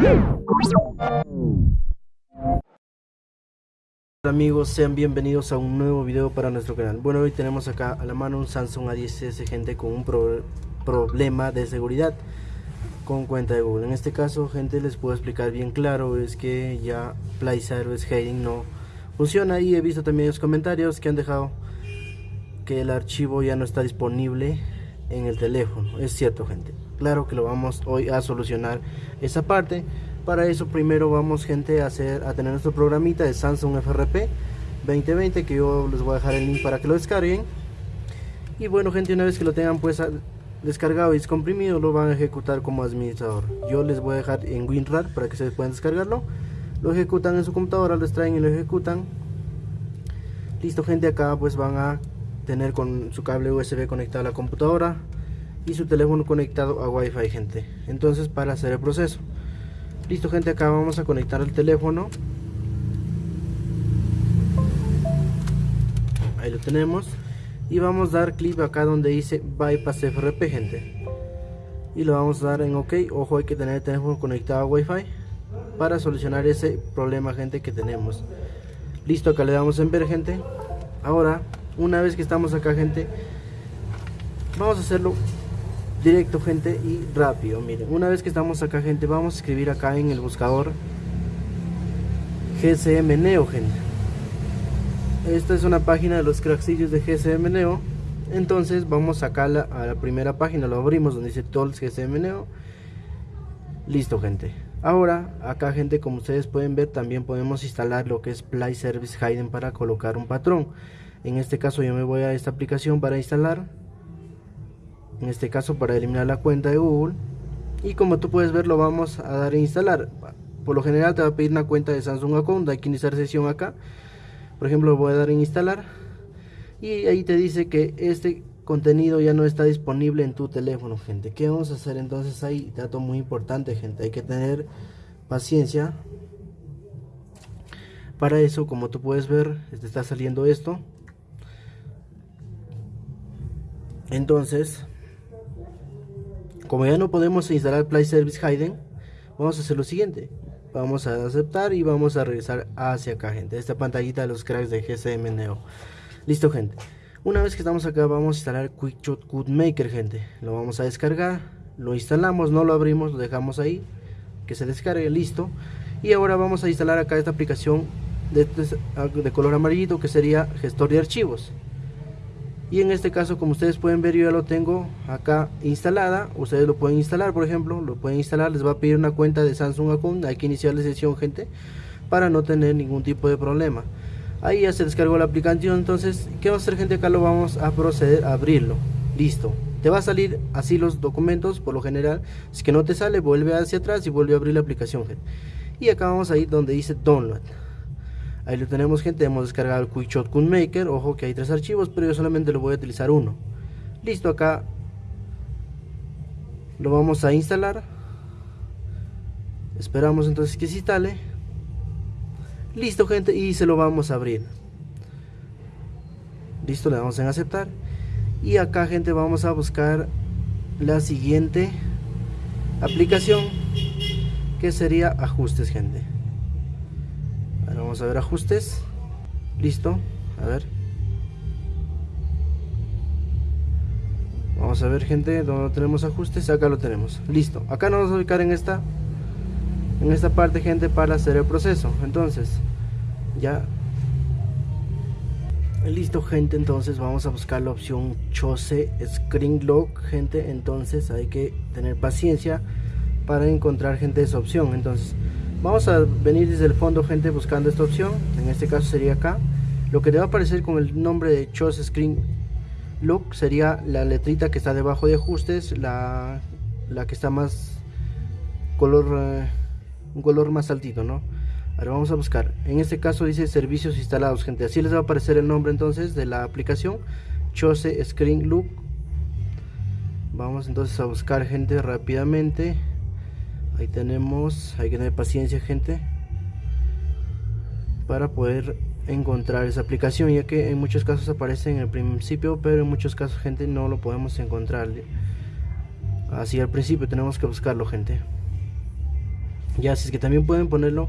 Hola amigos, sean bienvenidos a un nuevo video para nuestro canal. Bueno, hoy tenemos acá a la mano un Samsung A10s, gente, con un problema de seguridad con cuenta de Google. En este caso, gente, les puedo explicar bien claro, es que ya Play Service Hiding no funciona y he visto también los comentarios que han dejado que el archivo ya no está disponible en el teléfono. Es cierto, gente. Claro que lo vamos hoy a solucionar esa parte. Para eso primero vamos, gente, a hacer a tener nuestro programita de Samsung FRP 2020 que yo les voy a dejar el link para que lo descarguen. Y bueno, gente, una vez que lo tengan pues descargado y descomprimido, lo van a ejecutar como administrador. Yo les voy a dejar en WinRAR para que se puedan descargarlo. Lo ejecutan en su computadora, lo extraen y lo ejecutan. Listo, gente, acá pues van a tener con su cable USB conectado a la computadora y su teléfono conectado a Wi-Fi, gente. Entonces, para hacer el proceso. Listo, gente, acá vamos a conectar el teléfono. Ahí lo tenemos. Y vamos a dar clic acá donde dice Bypass FRP, gente. Y lo vamos a dar en OK. Ojo, hay que tener el teléfono conectado a Wi-Fi para solucionar ese problema, gente, que tenemos. Listo, acá le damos en ver, gente. Ahora una vez que estamos acá gente vamos a hacerlo directo gente y rápido. Miren una vez que estamos acá gente vamos a escribir acá en el buscador GCM Neo gente. Esta es una página de los cracksillos de GCM Neo. Entonces vamos acá a la, a la primera página lo abrimos donde dice Tools GCM Neo. Listo gente. Ahora acá gente como ustedes pueden ver también podemos instalar lo que es Play Service Hidden para colocar un patrón en este caso yo me voy a esta aplicación para instalar. En este caso para eliminar la cuenta de Google. Y como tú puedes ver lo vamos a dar a instalar. Por lo general te va a pedir una cuenta de Samsung Account. Hay que iniciar sesión acá. Por ejemplo voy a dar en instalar. Y ahí te dice que este contenido ya no está disponible en tu teléfono gente. ¿qué vamos a hacer entonces ahí? dato muy importante gente. Hay que tener paciencia. Para eso como tú puedes ver te está saliendo esto entonces como ya no podemos instalar Play Service Hidden vamos a hacer lo siguiente. Vamos a aceptar y vamos a regresar hacia acá gente. Esta pantallita de los cracks de GSM Neo. Listo gente. Una vez que estamos acá vamos a instalar QuickShot Code Maker gente. Lo vamos a descargar lo instalamos no lo abrimos lo dejamos ahí que se descargue listo. Y ahora vamos a instalar acá esta aplicación de, de color amarillito que sería gestor de archivos y en este caso como ustedes pueden ver yo ya lo tengo acá instalada. Ustedes lo pueden instalar por ejemplo lo pueden instalar. Les va a pedir una cuenta de Samsung Account hay que iniciar la sesión gente para no tener ningún tipo de problema. Ahí ya se descargó la aplicación. Entonces qué va a hacer gente acá lo vamos a proceder a abrirlo. Listo. Te va a salir así los documentos por lo general. Si que no te sale vuelve hacia atrás y vuelve a abrir la aplicación gente. Y acá vamos a ir donde dice download Ahí lo tenemos gente, hemos descargado el QuickShot Maker, ojo que hay tres archivos, pero yo solamente lo voy a utilizar uno. Listo, acá lo vamos a instalar. Esperamos entonces que se instale. Listo gente, y se lo vamos a abrir. Listo, le damos en aceptar. Y acá gente vamos a buscar la siguiente aplicación que sería ajustes gente vamos a ver ajustes. Listo. A ver. Vamos a ver gente donde tenemos ajustes acá lo tenemos. Listo. Acá nos vamos a ubicar en esta en esta parte gente para hacer el proceso. Entonces ya. Listo gente entonces vamos a buscar la opción chose screen lock gente. Entonces hay que tener paciencia para encontrar gente esa opción. Entonces vamos a venir desde el fondo gente buscando esta opción. En este caso sería acá. Lo que te va a aparecer con el nombre de Choose Screen Look sería la letrita que está debajo de ajustes la, la que está más color eh, un color más altito no ahora vamos a buscar. En este caso dice servicios instalados gente. Así les va a aparecer el nombre entonces de la aplicación Chose Screen Look. Vamos entonces a buscar gente rápidamente ahí tenemos hay que tener paciencia gente para poder encontrar esa aplicación ya que en muchos casos aparece en el principio pero en muchos casos gente no lo podemos encontrar. Así al principio tenemos que buscarlo gente. Ya si es que también pueden ponerlo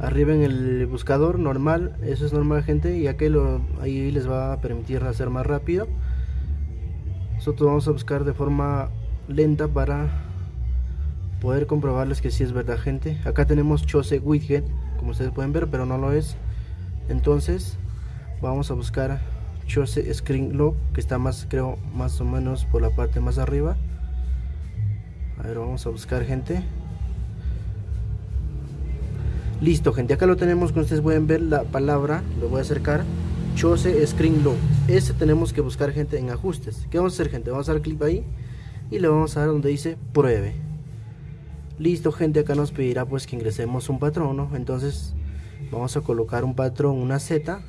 arriba en el buscador normal eso es normal gente ya que lo, ahí les va a permitir hacer más rápido. Nosotros vamos a buscar de forma lenta para poder comprobarles que si es verdad gente. Acá tenemos Chose Widget como ustedes pueden ver pero no lo es. Entonces vamos a buscar Chose Screen Lock que está más creo más o menos por la parte más arriba. A ver vamos a buscar gente. Listo gente acá lo tenemos como ustedes pueden ver la palabra lo voy a acercar. Chose Screen Lock. Ese tenemos que buscar gente en ajustes. ¿qué vamos a hacer gente? vamos a dar clic ahí y le vamos a dar donde dice pruebe listo gente acá nos pedirá pues que ingresemos un patrón entonces vamos a colocar un patrón una Z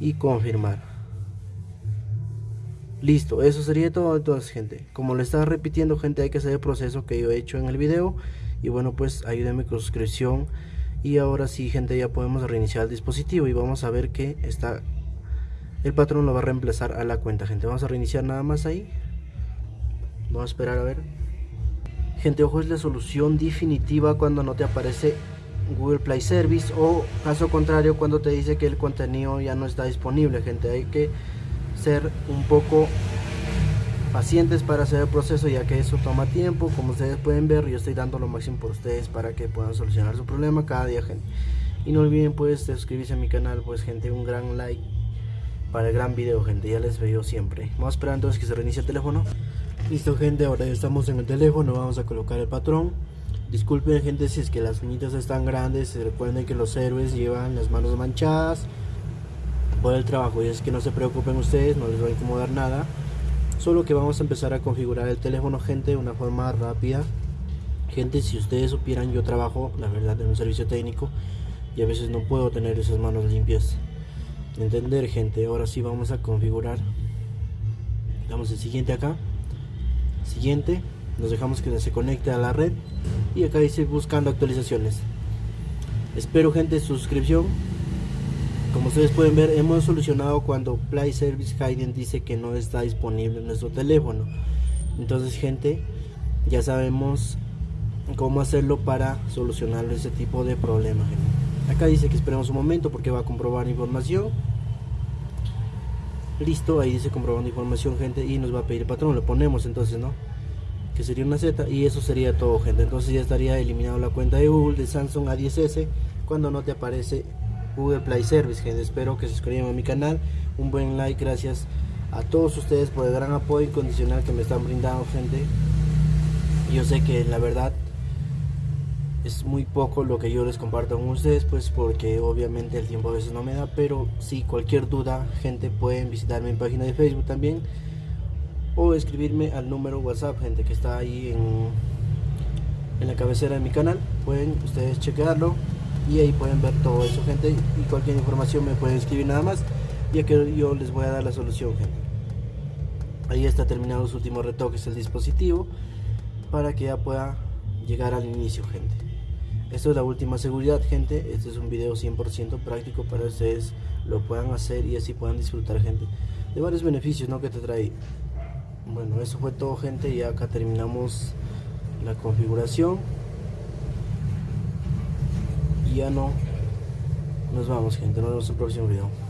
y confirmar. Listo eso sería todo entonces gente. Como le estaba repitiendo gente hay que hacer el proceso que yo he hecho en el video. Y bueno pues ayúdenme con suscripción. Y ahora sí gente ya podemos reiniciar el dispositivo y vamos a ver que está el patrón lo va a reemplazar a la cuenta gente. Vamos a reiniciar nada más ahí. Vamos a esperar a ver gente ojo es la solución definitiva cuando no te aparece Google Play Service o caso contrario cuando te dice que el contenido ya no está disponible. Gente hay que ser un poco pacientes para hacer el proceso ya que eso toma tiempo. Como ustedes pueden ver yo estoy dando lo máximo por ustedes para que puedan solucionar su problema cada día gente. Y no olviden pues suscribirse a mi canal pues gente un gran like para el gran video gente ya les veo siempre. Vamos a esperar entonces que se reinicie el teléfono listo gente ahora ya estamos en el teléfono vamos a colocar el patrón. Disculpen gente si es que las uñitas están grandes recuerden que los héroes llevan las manos manchadas. Por el trabajo y es que no se preocupen ustedes no les va a incomodar nada. Solo que vamos a empezar a configurar el teléfono gente de una forma rápida. Gente si ustedes supieran yo trabajo la verdad en un servicio técnico y a veces no puedo tener esas manos limpias. Entender gente ahora sí vamos a configurar. Damos el siguiente acá siguiente nos dejamos que se conecte a la red y acá dice buscando actualizaciones. Espero gente suscripción. Como ustedes pueden ver hemos solucionado cuando Play Service Hidden dice que no está disponible en nuestro teléfono. Entonces gente ya sabemos cómo hacerlo para solucionar ese tipo de problema acá dice que esperemos un momento porque va a comprobar información listo ahí dice comprobando información gente y nos va a pedir patrón lo ponemos entonces no que sería una Z y eso sería todo gente entonces ya estaría eliminado la cuenta de Google de Samsung A10s cuando no te aparece Google Play Service, gente. Espero que se suscriban a mi canal. Un buen like, gracias a todos ustedes por el gran apoyo incondicional que me están brindando, gente. Yo sé que la verdad es muy poco lo que yo les comparto con ustedes, pues porque obviamente el tiempo a veces no me da, pero si cualquier duda, gente, pueden visitar mi página de Facebook también o escribirme al número WhatsApp, gente, que está ahí en, en la cabecera de mi canal. Pueden ustedes chequearlo y ahí pueden ver todo eso gente y cualquier información me pueden escribir nada más ya que yo les voy a dar la solución gente ahí está terminado los últimos retoques del dispositivo para que ya pueda llegar al inicio gente esto es la última seguridad gente. Este es un video 100% práctico para ustedes. Lo puedan hacer y así puedan disfrutar gente de varios beneficios ¿no? que te trae. Bueno eso fue todo gente y acá terminamos la configuración. Ya no. Nos vamos gente, nos vemos en el próximo video